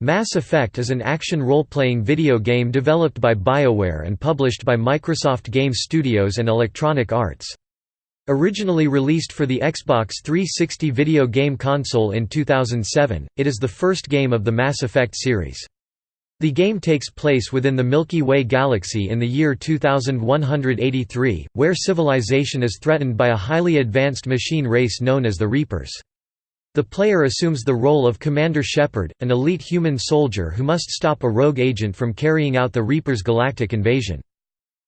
Mass Effect is an action role-playing video game developed by BioWare and published by Microsoft Game Studios and Electronic Arts. Originally released for the Xbox 360 video game console in 2007, it is the first game of the Mass Effect series. The game takes place within the Milky Way galaxy in the year 2183, where civilization is threatened by a highly advanced machine race known as the Reapers. The player assumes the role of Commander Shepard, an elite human soldier who must stop a rogue agent from carrying out the Reaper's galactic invasion.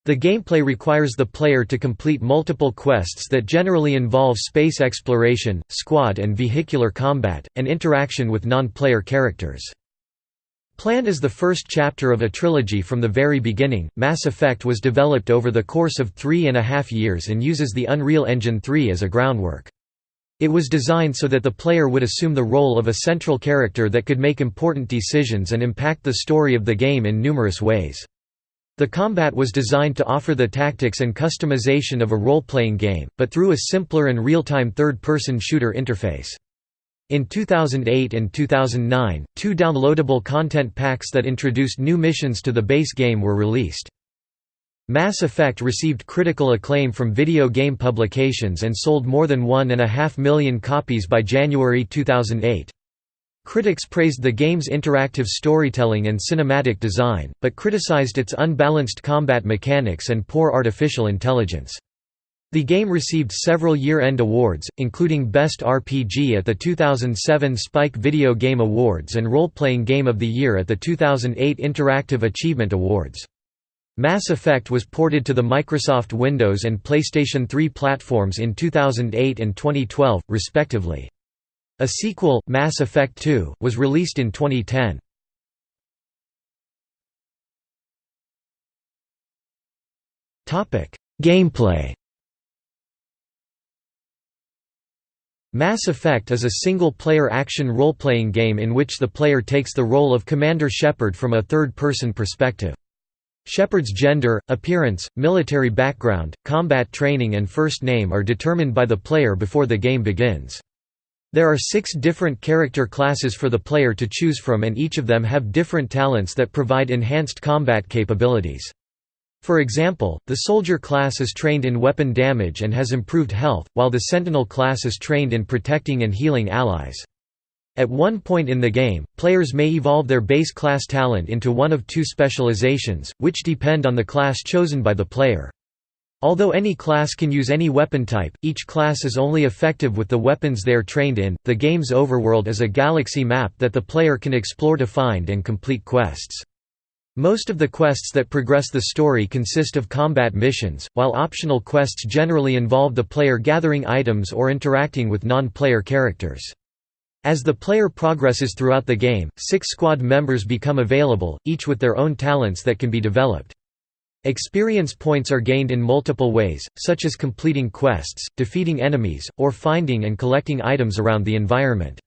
The gameplay requires the player to complete multiple quests that generally involve space exploration, squad and vehicular combat, and interaction with non-player characters. Planned as the first chapter of a trilogy from the very beginning, Mass Effect was developed over the course of three and a half years and uses the Unreal Engine 3 as a groundwork. It was designed so that the player would assume the role of a central character that could make important decisions and impact the story of the game in numerous ways. The combat was designed to offer the tactics and customization of a role-playing game, but through a simpler and real-time third-person shooter interface. In 2008 and 2009, two downloadable content packs that introduced new missions to the base game were released. Mass Effect received critical acclaim from video game publications and sold more than one and a half million copies by January 2008. Critics praised the game's interactive storytelling and cinematic design, but criticized its unbalanced combat mechanics and poor artificial intelligence. The game received several year-end awards, including Best RPG at the 2007 Spike Video Game Awards and Role-Playing Game of the Year at the 2008 Interactive Achievement Awards. Mass Effect was ported to the Microsoft Windows and PlayStation 3 platforms in 2008 and 2012, respectively. A sequel, Mass Effect 2, was released in 2010. Gameplay Mass Effect is a single-player action role-playing game in which the player takes the role of Commander Shepard from a third-person perspective. Shepard's gender, appearance, military background, combat training and first name are determined by the player before the game begins. There are six different character classes for the player to choose from and each of them have different talents that provide enhanced combat capabilities. For example, the soldier class is trained in weapon damage and has improved health, while the sentinel class is trained in protecting and healing allies. At one point in the game, players may evolve their base class talent into one of two specializations, which depend on the class chosen by the player. Although any class can use any weapon type, each class is only effective with the weapons they are trained in. The game's overworld is a galaxy map that the player can explore to find and complete quests. Most of the quests that progress the story consist of combat missions, while optional quests generally involve the player gathering items or interacting with non-player characters. As the player progresses throughout the game, six squad members become available, each with their own talents that can be developed. Experience points are gained in multiple ways, such as completing quests, defeating enemies, or finding and collecting items around the environment.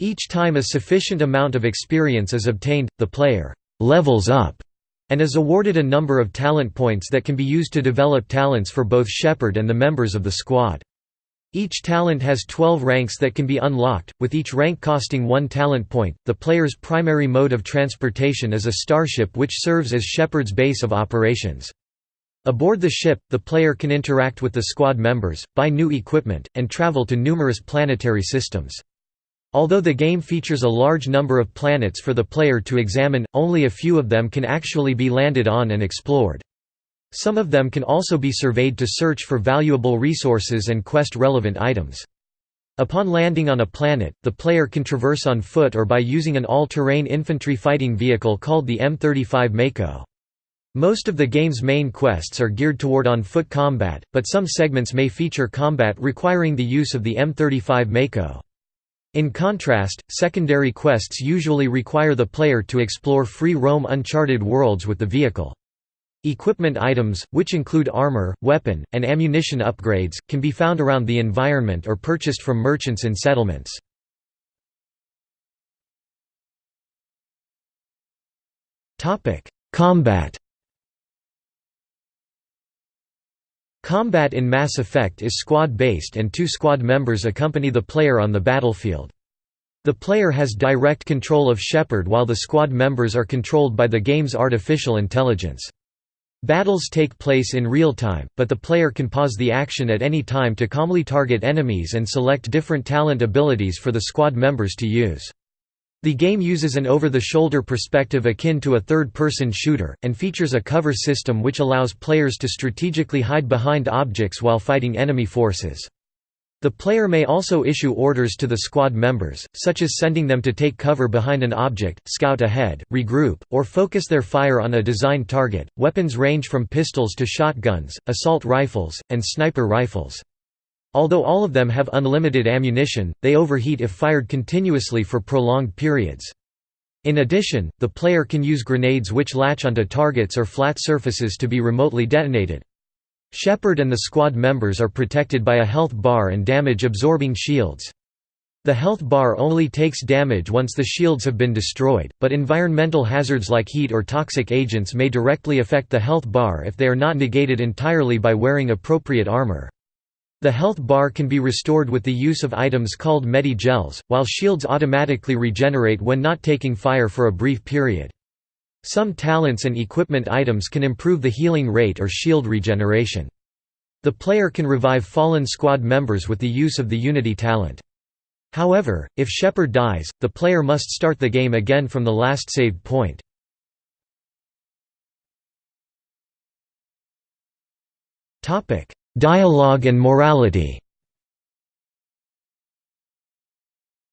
Each time a sufficient amount of experience is obtained, the player «levels up» and is awarded a number of talent points that can be used to develop talents for both Shepard and the members of the squad. Each talent has 12 ranks that can be unlocked, with each rank costing one talent point. The player's primary mode of transportation is a starship which serves as Shepard's base of operations. Aboard the ship, the player can interact with the squad members, buy new equipment, and travel to numerous planetary systems. Although the game features a large number of planets for the player to examine, only a few of them can actually be landed on and explored. Some of them can also be surveyed to search for valuable resources and quest-relevant items. Upon landing on a planet, the player can traverse on foot or by using an all-terrain infantry fighting vehicle called the M35 Mako. Most of the game's main quests are geared toward on-foot combat, but some segments may feature combat requiring the use of the M35 Mako. In contrast, secondary quests usually require the player to explore free-roam uncharted worlds with the vehicle. Equipment items, which include armor, weapon, and ammunition upgrades, can be found around the environment or purchased from merchants in settlements. Combat Combat in Mass Effect is squad-based and two squad members accompany the player on the battlefield. The player has direct control of Shepard while the squad members are controlled by the game's artificial intelligence. Battles take place in real time, but the player can pause the action at any time to calmly target enemies and select different talent abilities for the squad members to use. The game uses an over-the-shoulder perspective akin to a third-person shooter, and features a cover system which allows players to strategically hide behind objects while fighting enemy forces. The player may also issue orders to the squad members, such as sending them to take cover behind an object, scout ahead, regroup, or focus their fire on a designed target. Weapons range from pistols to shotguns, assault rifles, and sniper rifles. Although all of them have unlimited ammunition, they overheat if fired continuously for prolonged periods. In addition, the player can use grenades which latch onto targets or flat surfaces to be remotely detonated. Shepard and the squad members are protected by a health bar and damage-absorbing shields. The health bar only takes damage once the shields have been destroyed, but environmental hazards like heat or toxic agents may directly affect the health bar if they are not negated entirely by wearing appropriate armor. The health bar can be restored with the use of items called medi-gels, while shields automatically regenerate when not taking fire for a brief period. Some talents and equipment items can improve the healing rate or shield regeneration. The player can revive fallen squad members with the use of the Unity talent. However, if Shepard dies, the player must start the game again from the last saved point. Dialogue and morality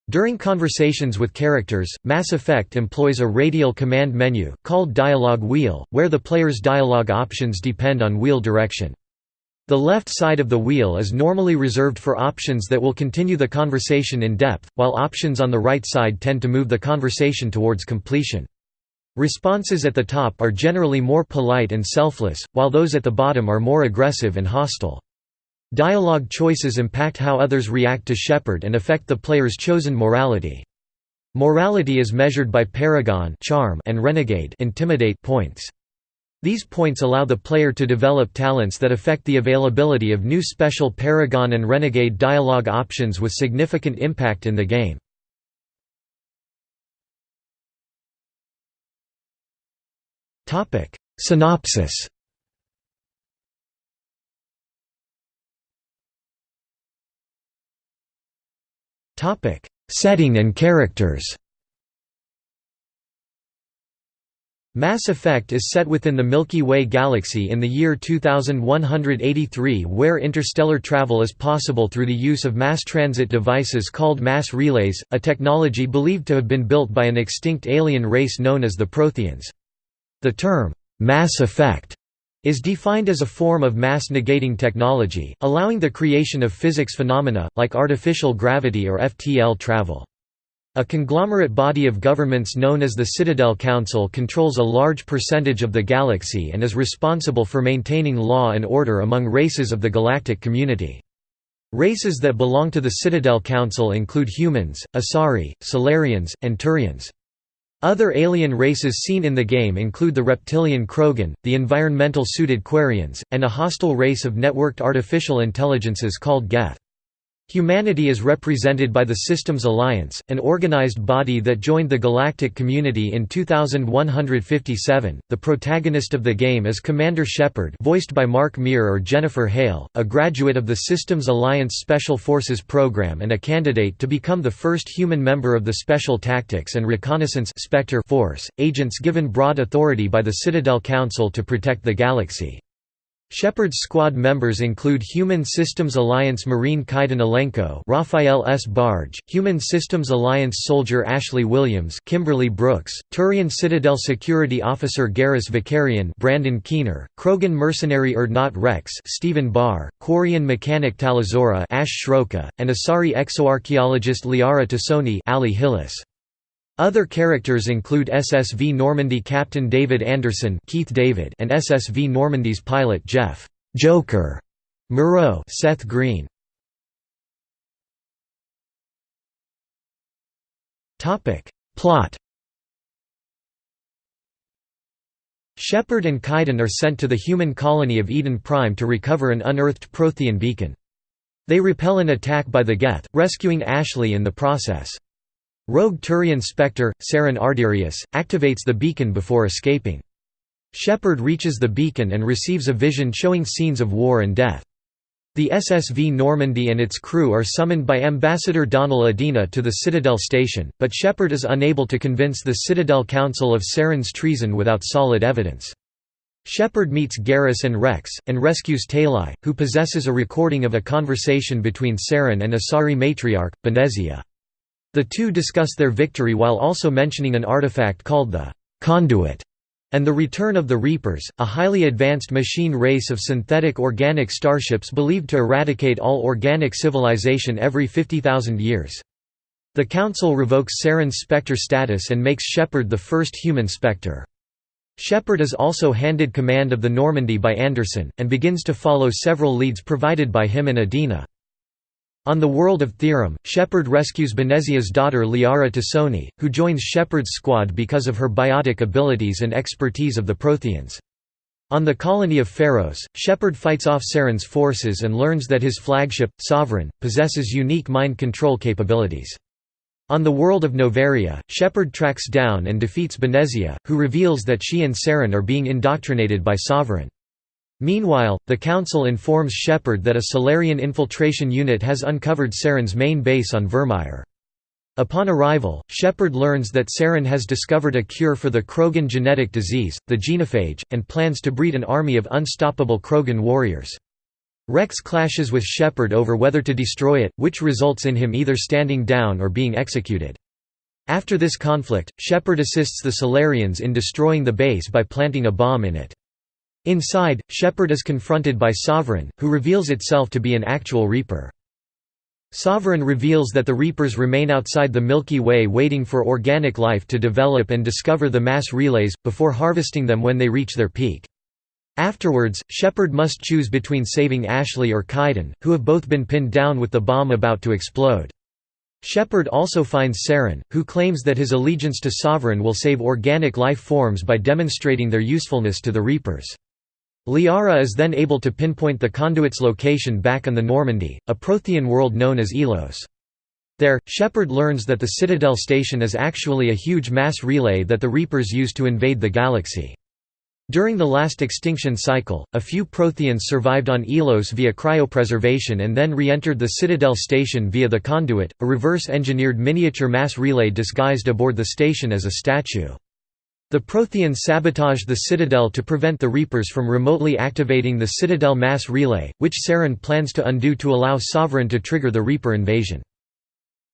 During conversations with characters, Mass Effect employs a radial command menu, called Dialogue Wheel, where the player's dialogue options depend on wheel direction. The left side of the wheel is normally reserved for options that will continue the conversation in depth, while options on the right side tend to move the conversation towards completion. Responses at the top are generally more polite and selfless, while those at the bottom are more aggressive and hostile. Dialogue choices impact how others react to Shepard and affect the player's chosen morality. Morality is measured by Paragon charm and Renegade intimidate points. These points allow the player to develop talents that affect the availability of new special Paragon and Renegade dialogue options with significant impact in the game. Synopsis. Topic: Setting and characters. Mass Effect is set within the Milky Way galaxy in the year 2183 where interstellar travel is possible through the use of mass transit devices called mass relays, a technology believed to have been built by an extinct alien race known as the Protheans. The term, mass effect, is defined as a form of mass-negating technology, allowing the creation of physics phenomena, like artificial gravity or FTL travel. A conglomerate body of governments known as the Citadel Council controls a large percentage of the galaxy and is responsible for maintaining law and order among races of the galactic community. Races that belong to the Citadel Council include humans, Asari, Salarians, and Turians. Other alien races seen in the game include the reptilian Krogan, the environmental-suited Quarians, and a hostile race of networked artificial intelligences called Geth. Humanity is represented by the Systems Alliance, an organized body that joined the galactic community in 2157. The protagonist of the game is Commander Shepard, voiced by Mark Meer or Jennifer Hale, a graduate of the Systems Alliance Special Forces program and a candidate to become the first human member of the Special Tactics and Reconnaissance Spectre Force, agents given broad authority by the Citadel Council to protect the galaxy. Shepard's squad members include Human Systems Alliance Marine Kaidan Alenko Raphael Sbarge, Human Systems Alliance soldier Ashley Williams Kimberly Brooks, Turian Citadel Security Officer Garrus Vakarian Brandon Keener, Krogan mercenary Urdnot Rex Stephen Barr, Quarian mechanic Tali'Zorah Ash Shroka, and Asari exoarchaeologist Liara T'Soni Ali Hillis. Other characters include SSV Normandy Captain David Anderson Keith David and SSV Normandy's pilot Jeff Joker Moreau Seth Green. Topic Plot Shepard and Kaidan are sent to the human colony of Eden Prime to recover an unearthed Prothean beacon. They repel an attack by the Geth, rescuing Ashley in the process. Rogue Turian Spectre, Saren Arterius, activates the beacon before escaping. Shepard reaches the beacon and receives a vision showing scenes of war and death. The SSV Normandy and its crew are summoned by Ambassador Donal Udina to the Citadel station, but Shepard is unable to convince the Citadel Council of Saren's treason without solid evidence. Shepard meets Garrus and Rex, and rescues Tali, who possesses a recording of a conversation between Saren and Asari matriarch, Benezia. The two discuss their victory while also mentioning an artifact called the «conduit» and the return of the Reapers, a highly advanced machine race of synthetic organic starships believed to eradicate all organic civilization every 50,000 years. The Council revokes Saren's Spectre status and makes Shepard the first human Spectre. Shepard is also handed command of the Normandy by Anderson, and begins to follow several leads provided by him and Udina. On the world of Therum, Shepard rescues Benezia's daughter Liara T'Soni, who joins Shepard's squad because of her biotic abilities and expertise of the Protheans. On the colony of Feros, Shepard fights off Saren's forces and learns that his flagship, Sovereign, possesses unique mind control capabilities. On the world of Noveria, Shepard tracks down and defeats Benezia, who reveals that she and Saren are being indoctrinated by Sovereign. Meanwhile, the Council informs Shepard that a Salarian infiltration unit has uncovered Saren's main base on Virmire. Upon arrival, Shepard learns that Saren has discovered a cure for the Krogan genetic disease, the genophage, and plans to breed an army of unstoppable Krogan warriors. Rex clashes with Shepard over whether to destroy it, which results in him either standing down or being executed. After this conflict, Shepard assists the Salarians in destroying the base by planting a bomb in it. Inside, Shepard is confronted by Sovereign, who reveals itself to be an actual Reaper. Sovereign reveals that the Reapers remain outside the Milky Way waiting for organic life to develop and discover the mass relays, before harvesting them when they reach their peak. Afterwards, Shepard must choose between saving Ashley or Kaidan, who have both been pinned down with the bomb about to explode. Shepard also finds Saren, who claims that his allegiance to Sovereign will save organic life forms by demonstrating their usefulness to the Reapers. Liara is then able to pinpoint the conduit's location back on the Normandy, a Prothean world known as Ilos. There, Shepard learns that the Citadel station is actually a huge mass relay that the Reapers use to invade the galaxy. During the last extinction cycle, a few Protheans survived on Ilos via cryopreservation and then re-entered the Citadel station via the conduit, a reverse-engineered miniature mass relay disguised aboard the station as a statue. The Protheans sabotaged the Citadel to prevent the Reapers from remotely activating the Citadel mass relay, which Saren plans to undo to allow Sovereign to trigger the Reaper invasion.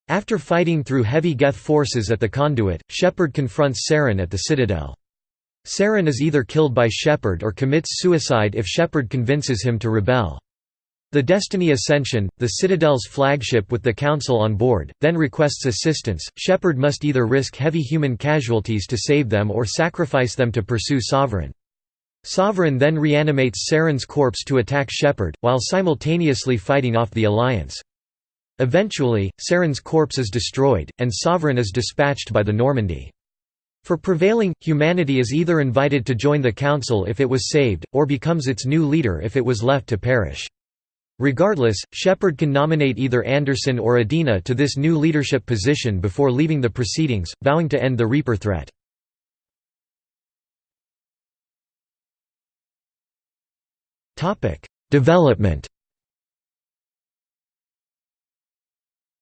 After fighting through heavy Geth forces at the conduit, Shepard confronts Saren at the Citadel. Saren is either killed by Shepard or commits suicide if Shepard convinces him to rebel. The Destiny Ascension, the Citadel's flagship with the Council on board, then requests assistance. Shepard must either risk heavy human casualties to save them or sacrifice them to pursue Sovereign. Sovereign then reanimates Saren's corpse to attack Shepard, while simultaneously fighting off the Alliance. Eventually, Saren's corpse is destroyed, and Sovereign is dispatched by the Normandy. For prevailing, humanity is either invited to join the Council if it was saved, or becomes its new leader if it was left to perish. Regardless, Shepard can nominate either Anderson or Udina to this new leadership position before leaving the proceedings, vowing to end the Reaper threat. Development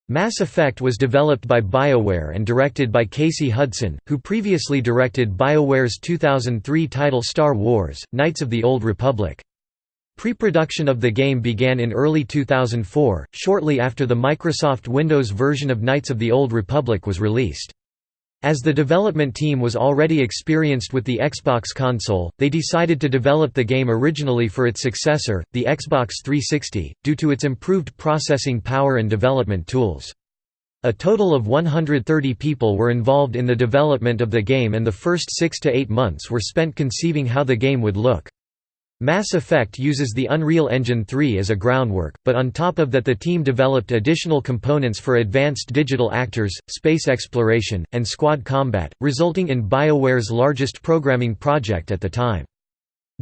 Mass Effect was developed by BioWare and directed by Casey Hudson, who previously directed BioWare's 2003 title Star Wars, Knights of the Old Republic. Pre-production of the game began in early 2004, shortly after the Microsoft Windows version of Knights of the Old Republic was released. As the development team was already experienced with the Xbox console, they decided to develop the game originally for its successor, the Xbox 360, due to its improved processing power and development tools. A total of 130 people were involved in the development of the game and the first six to eight months were spent conceiving how the game would look. Mass Effect uses the Unreal Engine 3 as a groundwork, but on top of that the team developed additional components for advanced digital actors, space exploration, and squad combat, resulting in BioWare's largest programming project at the time.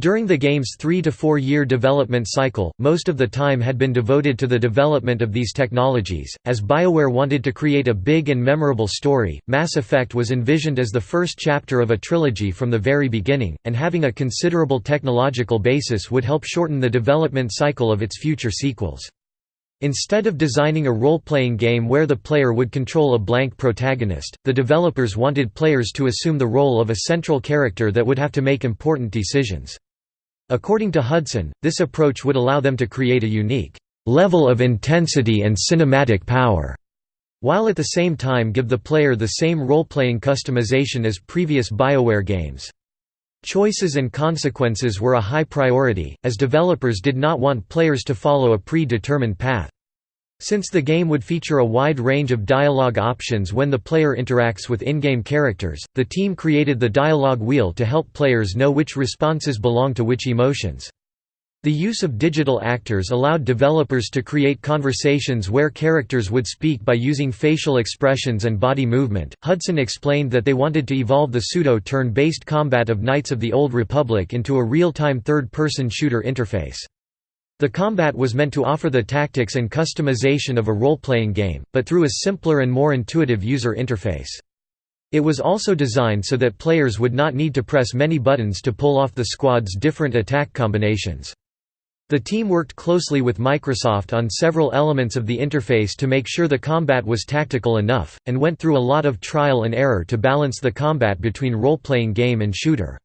During the game's three to four year development cycle, most of the time had been devoted to the development of these technologies. As BioWare wanted to create a big and memorable story, Mass Effect was envisioned as the first chapter of a trilogy from the very beginning, and having a considerable technological basis would help shorten the development cycle of its future sequels. Instead of designing a role-playing game where the player would control a blank protagonist, the developers wanted players to assume the role of a central character that would have to make important decisions. According to Hudson, this approach would allow them to create a unique level of intensity and cinematic power, while at the same time give the player the same role-playing customization as previous BioWare games. Choices and consequences were a high priority, as developers did not want players to follow a pre-determined path. Since the game would feature a wide range of dialogue options when the player interacts with in-game characters, the team created the dialogue wheel to help players know which responses belong to which emotions. The use of digital actors allowed developers to create conversations where characters would speak by using facial expressions and body movement. Hudson explained that they wanted to evolve the pseudo turn based combat of Knights of the Old Republic into a real time third person shooter interface. The combat was meant to offer the tactics and customization of a role-playing game, but through a simpler and more intuitive user interface. It was also designed so that players would not need to press many buttons to pull off the squad's different attack combinations. The team worked closely with Microsoft on several elements of the interface to make sure the combat was tactical enough, and went through a lot of trial and error to balance the combat between role-playing game and shooter.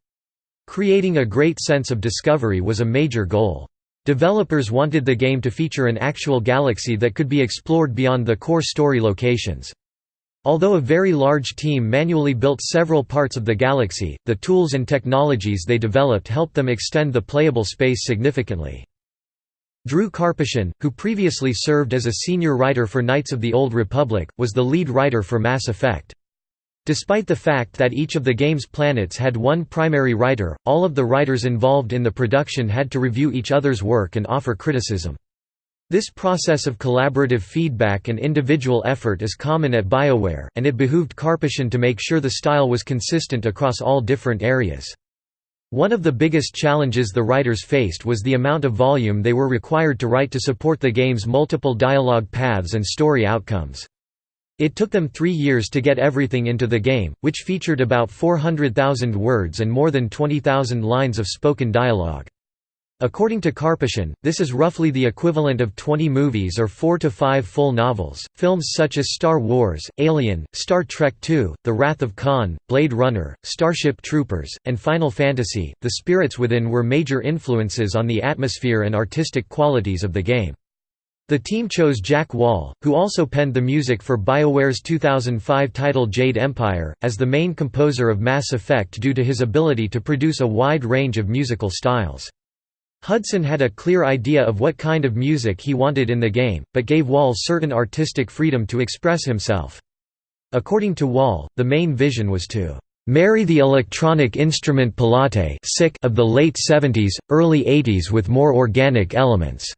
Creating a great sense of discovery was a major goal. Developers wanted the game to feature an actual galaxy that could be explored beyond the core story locations. Although a very large team manually built several parts of the galaxy, the tools and technologies they developed helped them extend the playable space significantly. Drew Karpyshyn, who previously served as a senior writer for Knights of the Old Republic, was the lead writer for Mass Effect. Despite the fact that each of the game's planets had one primary writer, all of the writers involved in the production had to review each other's work and offer criticism. This process of collaborative feedback and individual effort is common at BioWare, and it behooved Karpyshyn to make sure the style was consistent across all different areas. One of the biggest challenges the writers faced was the amount of volume they were required to write to support the game's multiple dialogue paths and story outcomes. It took them three years to get everything into the game, which featured about 400,000 words and more than 20,000 lines of spoken dialogue. According to Karpyshyn, this is roughly the equivalent of 20 movies or 4 to 5 full novels. Films such as Star Wars, Alien, Star Trek II, The Wrath of Khan, Blade Runner, Starship Troopers, and Final Fantasy The Spirits Within were major influences on the atmosphere and artistic qualities of the game. The team chose Jack Wall, who also penned the music for BioWare's 2005 title Jade Empire, as the main composer of Mass Effect due to his ability to produce a wide range of musical styles. Hudson had a clear idea of what kind of music he wanted in the game, but gave Wall certain artistic freedom to express himself. According to Wall, the main vision was to marry the electronic instrument palette of the late 70s, early 80s with more organic elements.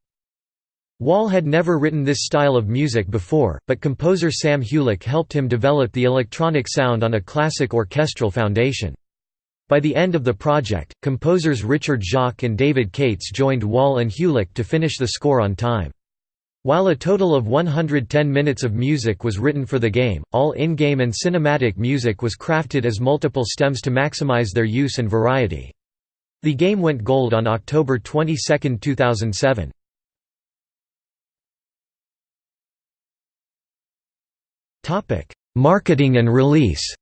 Wall had never written this style of music before, but composer Sam Hulick helped him develop the electronic sound on a classic orchestral foundation. By the end of the project, composers Richard Jacques and David Kates joined Wall and Hulick to finish the score on time. While a total of 110 minutes of music was written for the game, all in-game and cinematic music was crafted as multiple stems to maximize their use and variety. The game went gold on October 22, 2007. Marketing and release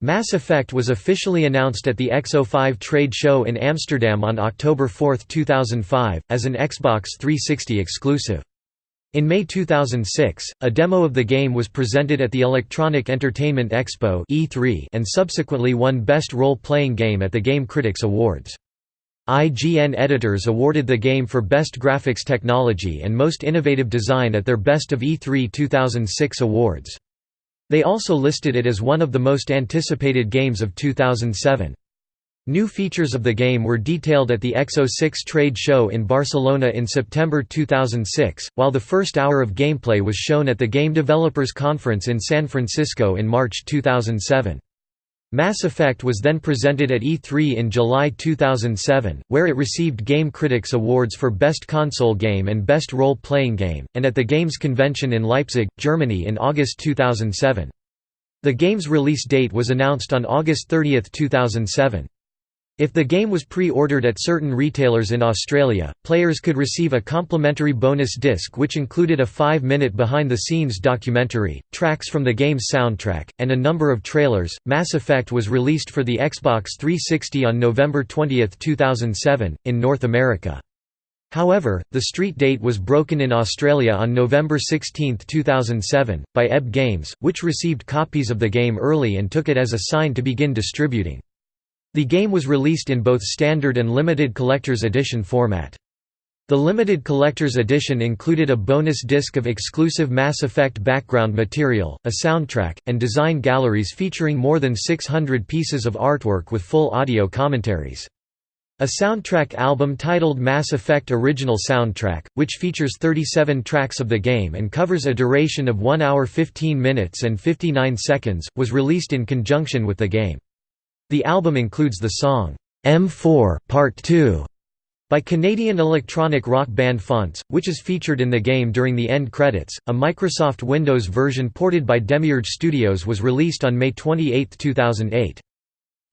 Mass Effect was officially announced at the X05 trade show in Amsterdam on October 4, 2005, as an Xbox 360 exclusive. In May 2006, a demo of the game was presented at the Electronic Entertainment Expo and subsequently won Best Role-Playing Game at the Game Critics Awards. IGN editors awarded the game for Best Graphics Technology and Most Innovative Design at their Best of E3 2006 awards. They also listed it as one of the most anticipated games of 2007. New features of the game were detailed at the X06 trade show in Barcelona in September 2006, while the first hour of gameplay was shown at the Game Developers Conference in San Francisco in March 2007. Mass Effect was then presented at E3 in July 2007, where it received Game Critics Awards for Best Console Game and Best Role-Playing Game, and at the Games Convention in Leipzig, Germany in August 2007. The game's release date was announced on August 30, 2007. If the game was pre-ordered at certain retailers in Australia, players could receive a complimentary bonus disc which included a five-minute behind-the-scenes documentary, tracks from the game's soundtrack, and a number of trailers. Mass Effect was released for the Xbox 360 on November 20, 2007, in North America. However, the street date was broken in Australia on November 16, 2007, by EB Games, which received copies of the game early and took it as a sign to begin distributing. The game was released in both standard and limited collector's edition format. The limited collector's edition included a bonus disc of exclusive Mass Effect background material, a soundtrack, and design galleries featuring more than 600 pieces of artwork with full audio commentaries. A soundtrack album titled Mass Effect Original Soundtrack, which features 37 tracks of the game and covers a duration of 1 hour 15 minutes and 59 seconds, was released in conjunction with the game. The album includes the song, M4 Part 2 by Canadian electronic rock band Faunts, which is featured in the game during the end credits. A Microsoft Windows version ported by Demiurge Studios was released on May 28, 2008.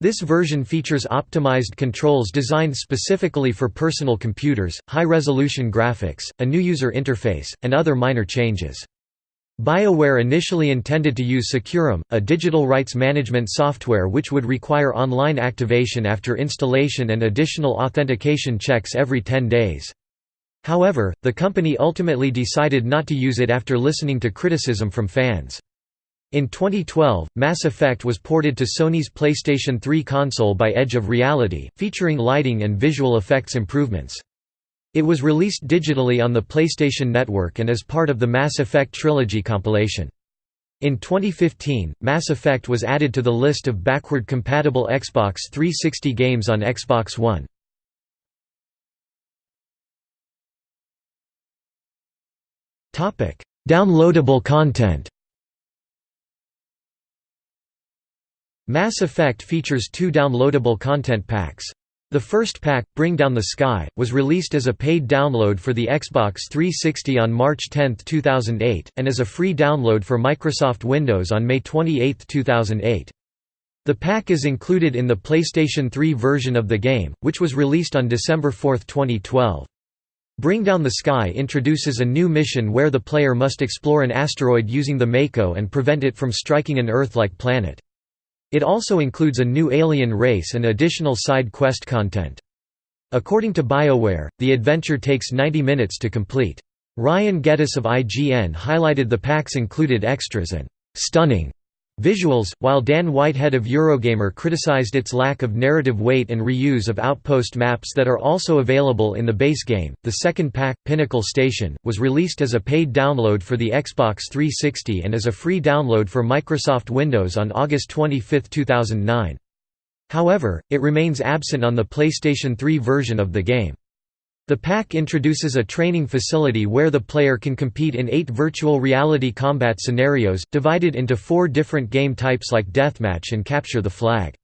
This version features optimized controls designed specifically for personal computers, high-resolution graphics, a new user interface, and other minor changes. BioWare initially intended to use SecuROM, a digital rights management software which would require online activation after installation and additional authentication checks every 10 days. However, the company ultimately decided not to use it after listening to criticism from fans. In 2012, Mass Effect was ported to Sony's PlayStation 3 console by Edge of Reality, featuring lighting and visual effects improvements. It was released digitally on the PlayStation Network and as part of the Mass Effect Trilogy compilation. In 2015, Mass Effect was added to the list of backward-compatible Xbox 360 games on Xbox One. Downloadable content Mass Effect features two downloadable content packs. The first pack, Bring Down the Sky, was released as a paid download for the Xbox 360 on March 10, 2008, and as a free download for Microsoft Windows on May 28, 2008. The pack is included in the PlayStation 3 version of the game, which was released on December 4, 2012. Bring Down the Sky introduces a new mission where the player must explore an asteroid using the Mako and prevent it from striking an Earth-like planet. It also includes a new alien race and additional side quest content. According to BioWare, the adventure takes 90 minutes to complete. Ryan Geddes of IGN highlighted the pack's included extras and «stunning» Visuals, while Dan Whitehead of Eurogamer criticized its lack of narrative weight and reuse of outpost maps that are also available in the base game, the second pack, Pinnacle Station, was released as a paid download for the Xbox 360 and as a free download for Microsoft Windows on August 25, 2009. However, it remains absent on the PlayStation 3 version of the game. The pack introduces a training facility where the player can compete in eight virtual reality combat scenarios, divided into four different game types like deathmatch and capture the flag.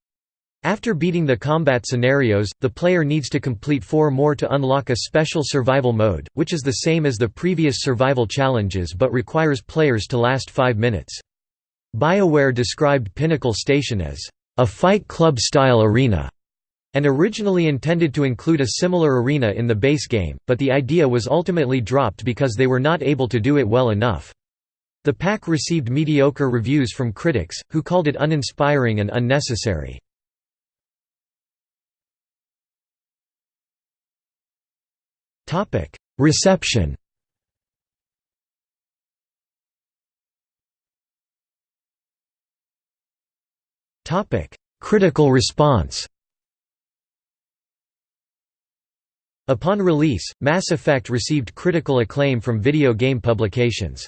After beating the combat scenarios, the player needs to complete four more to unlock a special survival mode, which is the same as the previous survival challenges but requires players to last five minutes. BioWare described Pinnacle Station as, "...a Fight Club-style arena." And originally intended to include a similar arena in the base game, but the idea was ultimately dropped because they were not able to do it well enough. The pack received mediocre reviews from critics, who called it uninspiring and unnecessary. Reception Critical response Upon release, Mass Effect received critical acclaim from video game publications.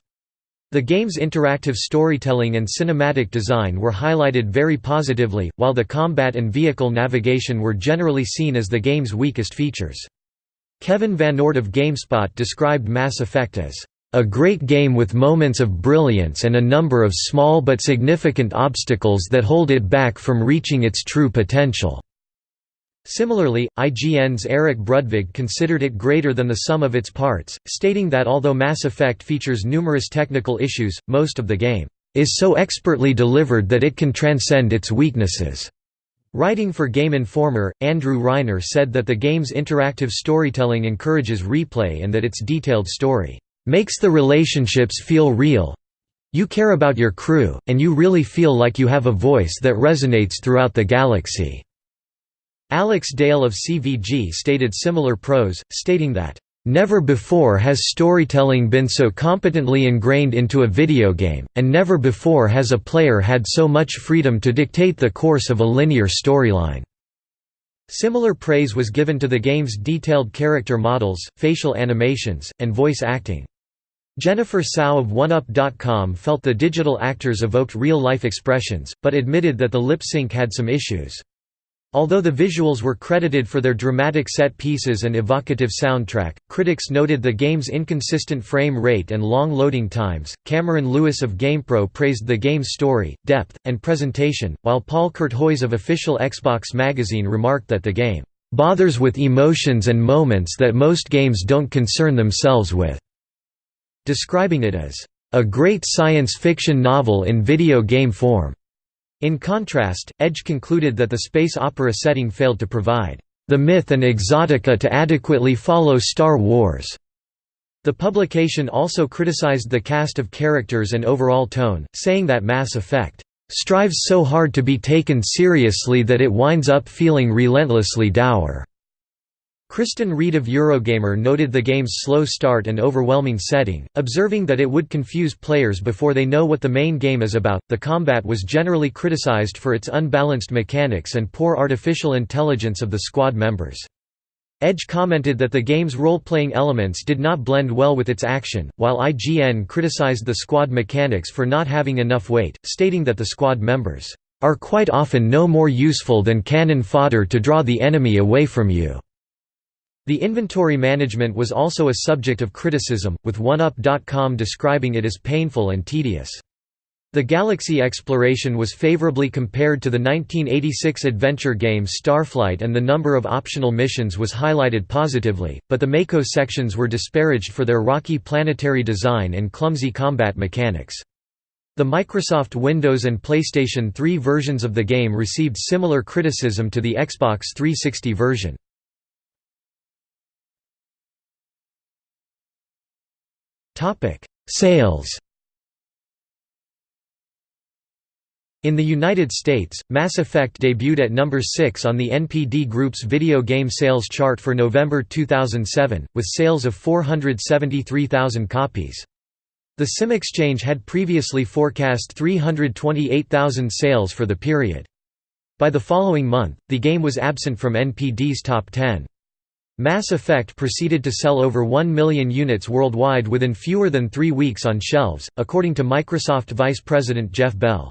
The game's interactive storytelling and cinematic design were highlighted very positively, while the combat and vehicle navigation were generally seen as the game's weakest features. Kevin Van Ord of GameSpot described Mass Effect as a great game with moments of brilliance and a number of small but significant obstacles that hold it back from reaching its true potential." Similarly, IGN's Eric Brudvig considered it greater than the sum of its parts, stating that although Mass Effect features numerous technical issues, most of the game is so expertly delivered that it can transcend its weaknesses. Writing for Game Informer, Andrew Reiner said that the game's interactive storytelling encourages replay and that its detailed story makes the relationships feel real. You care about your crew, and you really feel like you have a voice that resonates throughout the galaxy. Alex Dale of CVG stated similar prose, stating that, "...never before has storytelling been so competently ingrained into a video game, and never before has a player had so much freedom to dictate the course of a linear storyline." Similar praise was given to the game's detailed character models, facial animations, and voice acting. Jennifer Tsao of 1UP.com felt the digital actors evoked real-life expressions, but admitted that the lip sync had some issues. Although the visuals were credited for their dramatic set pieces and evocative soundtrack, critics noted the game's inconsistent frame rate and long loading times. Cameron Lewis of GamePro praised the game's story, depth, and presentation, while Paul Courtois of official Xbox magazine remarked that the game bothers with emotions and moments that most games don't concern themselves with, describing it as a great science fiction novel in video game form. In contrast, Edge concluded that the space opera setting failed to provide the myth and exotica to adequately follow Star Wars. The publication also criticized the cast of characters and overall tone, saying that Mass Effect strives so hard to be taken seriously that it winds up feeling relentlessly dour. Kristen Reed of Eurogamer noted the game's slow start and overwhelming setting, observing that it would confuse players before they know what the main game is about. The combat was generally criticized for its unbalanced mechanics and poor artificial intelligence of the squad members. Edge commented that the game's role-playing elements did not blend well with its action, while IGN criticized the squad mechanics for not having enough weight, stating that the squad members are quite often no more useful than cannon fodder to draw the enemy away from you. The inventory management was also a subject of criticism, with 1UP.com describing it as painful and tedious. The galaxy exploration was favorably compared to the 1986 adventure game Starflight and the number of optional missions was highlighted positively, but the Mako sections were disparaged for their rocky planetary design and clumsy combat mechanics. The Microsoft Windows and PlayStation 3 versions of the game received similar criticism to the Xbox 360 version. Topic: Sales. In the United States, Mass Effect debuted at number 6 on the NPD Group's video game sales chart for November 2007, with sales of 473,000 copies. The SimExchange had previously forecast 328,000 sales for the period. By the following month, the game was absent from NPD's top 10. Mass Effect proceeded to sell over 1 million units worldwide within fewer than three weeks on shelves, according to Microsoft Vice President Jeff Bell.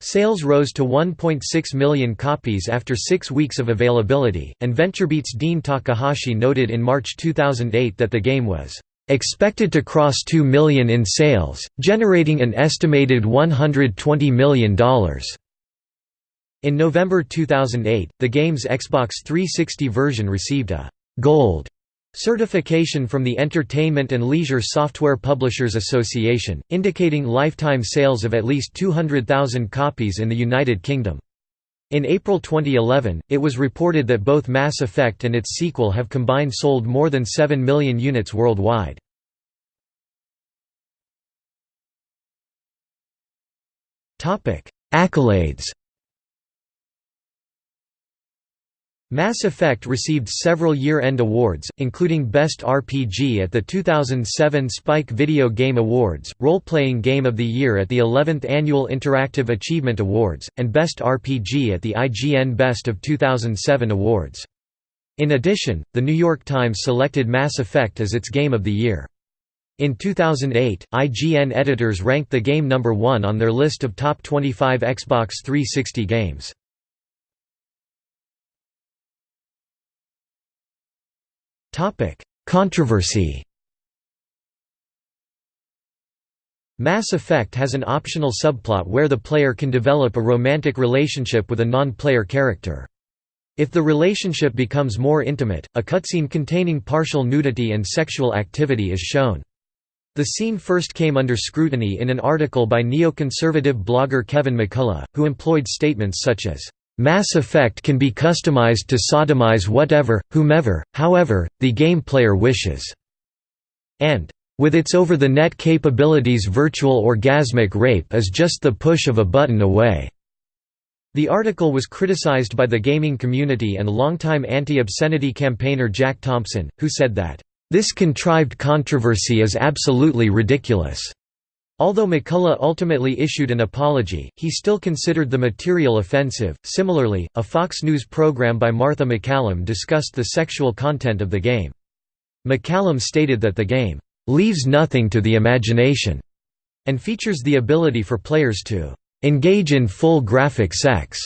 Sales rose to 1.6 million copies after six weeks of availability, and VentureBeat's Dean Takahashi noted in March 2008 that the game was expected to cross 2 million in sales, generating an estimated $120 million. In November 2008, the game's Xbox 360 version received a Gold certification from the Entertainment and Leisure Software Publishers Association, indicating lifetime sales of at least 200,000 copies in the United Kingdom. In April 2011, it was reported that both Mass Effect and its sequel have combined sold more than 7 million units worldwide. Accolades Mass Effect received several year-end awards, including Best RPG at the 2007 Spike Video Game Awards, Role-Playing Game of the Year at the 11th Annual Interactive Achievement Awards, and Best RPG at the IGN Best of 2007 Awards. In addition, The New York Times selected Mass Effect as its Game of the Year. In 2008, IGN editors ranked the game number one on their list of top 25 Xbox 360 games. Topic: Controversy. Mass Effect has an optional subplot where the player can develop a romantic relationship with a non-player character. If the relationship becomes more intimate, a cutscene containing partial nudity and sexual activity is shown. The scene first came under scrutiny in an article by neoconservative blogger Kevin McCullough, who employed statements such as, "...Mass Effect can be customized to sodomize whatever, whomever, however, the game player wishes," and with its over-the-net capabilities virtual orgasmic rape is just the push of a button away." The article was criticized by the gaming community and longtime anti-obscenity campaigner Jack Thompson, who said that, "...this contrived controversy is absolutely ridiculous." Although McCullough ultimately issued an apology, he still considered the material offensive. Similarly, a Fox News program by Martha MacCallum discussed the sexual content of the game. MacCallum stated that the game leaves nothing to the imagination, and features the ability for players to engage in full graphic sex.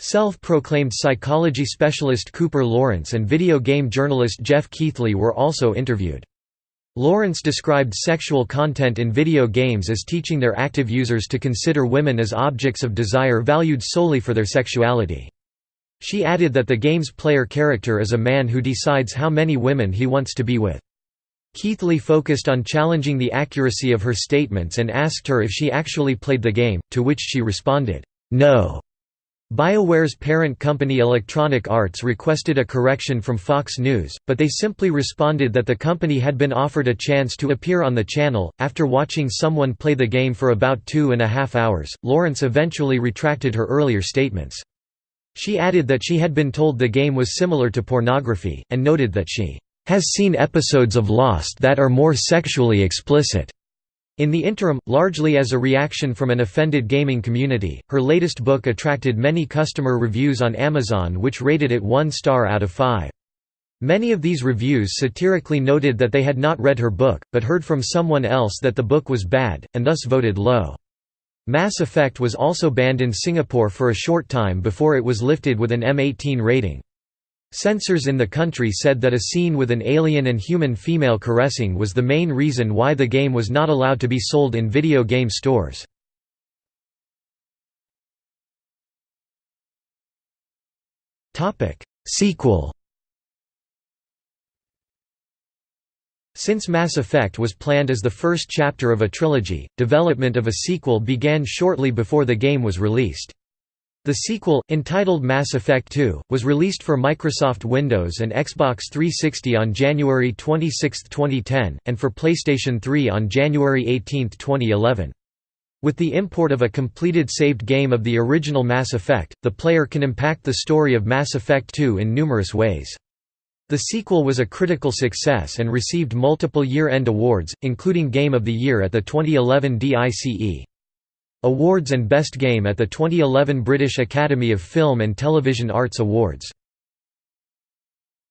Self-proclaimed psychology specialist Cooper Lawrence and video game journalist Geoff Keighley were also interviewed. Lawrence described sexual content in video games as teaching their active users to consider women as objects of desire valued solely for their sexuality. She added that the game's player character is a man who decides how many women he wants to be with. Keighley focused on challenging the accuracy of her statements and asked her if she actually played the game, to which she responded, "'No'". BioWare's parent company Electronic Arts requested a correction from Fox News, but they simply responded that the company had been offered a chance to appear on the channel. After watching someone play the game for about two and a half hours, Lawrence eventually retracted her earlier statements. She added that she had been told the game was similar to pornography, and noted that she has seen episodes of Lost that are more sexually explicit. In the interim, largely as a reaction from an offended gaming community, her latest book attracted many customer reviews on Amazon which rated it one star out of five. Many of these reviews satirically noted that they had not read her book, but heard from someone else that the book was bad, and thus voted low. Mass Effect was also banned in Singapore for a short time before it was lifted with an M18 rating. Censors in the country said that a scene with an alien and human female caressing was the main reason why the game was not allowed to be sold in video game stores. Sequel Since Mass Effect was planned as the first chapter of a trilogy, development of a sequel began shortly before the game was released. The sequel, entitled Mass Effect 2, was released for Microsoft Windows and Xbox 360 on January 26, 2010, and for PlayStation 3 on January 18, 2011. With the import of a completed saved game of the original Mass Effect, the player can impact the story of Mass Effect 2 in numerous ways. The sequel was a critical success and received multiple year-end awards, including Game of the Year at the 2011 DICE. Awards and Best Game at the 2011 British Academy of Film and Television Arts Awards.